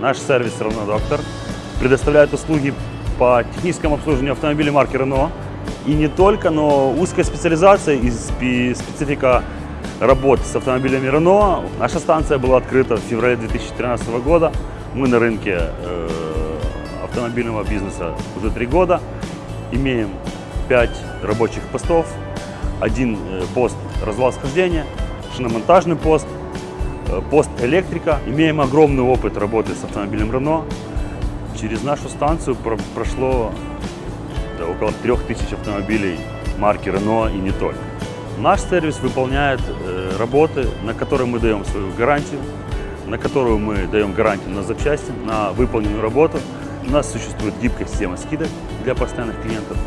Наш сервис «Равно Доктор» предоставляет услуги по техническому обслуживанию автомобилей марки Renault. И не только, но узкая специализация и спе- специфика работы с автомобилями Renault. Наша станция была открыта в феврале 2013 года. Мы на рынке э, автомобильного бизнеса уже три года. Имеем пять рабочих постов, один э, пост развал-схождения, шиномонтажный пост, пост электрика. Имеем огромный опыт работы с автомобилем Renault. Через нашу станцию про- прошло да, около 3000 автомобилей марки Renault и не только. Наш сервис выполняет э, работы, на которые мы даем свою гарантию, на которую мы даем гарантию на запчасти, на выполненную работу. У нас существует гибкая система скидок для постоянных клиентов.